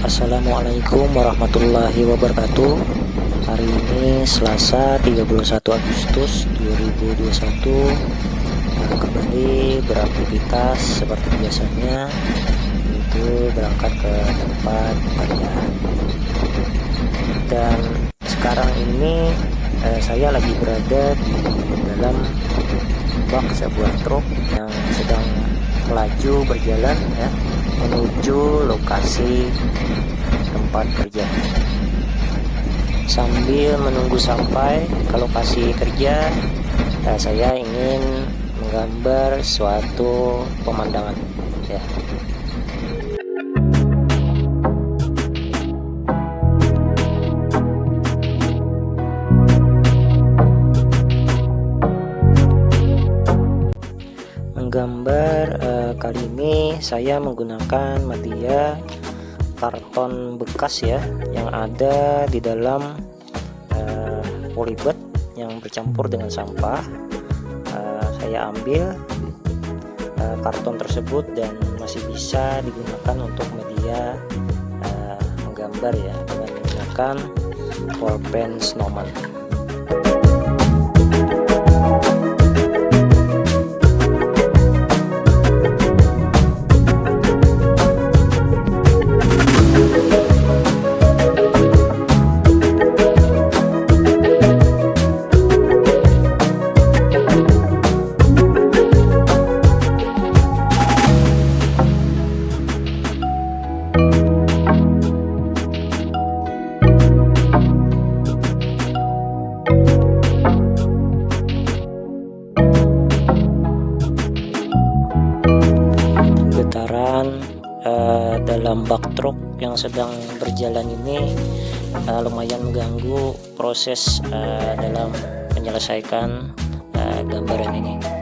Assalamualaikum warahmatullahi wabarakatuh. Hari ini Selasa 31 Agustus 2021 nah, Kembali beraktivitas seperti biasanya Yaitu berangkat ke tempat pekerjaan Dan sekarang ini eh, saya lagi berada di dalam bak sebuah truk yang sedang melaju berjalan ya menuju lokasi tempat kerja. Sambil menunggu sampai ke lokasi kerja ya, saya ingin menggambar suatu pemandangan ya menggambar uh, kali ini saya menggunakan media karton bekas ya yang ada di dalam uh, polybag yang bercampur dengan sampah. Uh, saya ambil uh, karton tersebut dan masih bisa digunakan untuk media uh, menggambar ya dengan menggunakan pulpen snowman uh, dalam bak truk yang sedang berjalan ini uh, lumayan mengganggu proses uh, dalam menyelesaikan uh, gambaran ini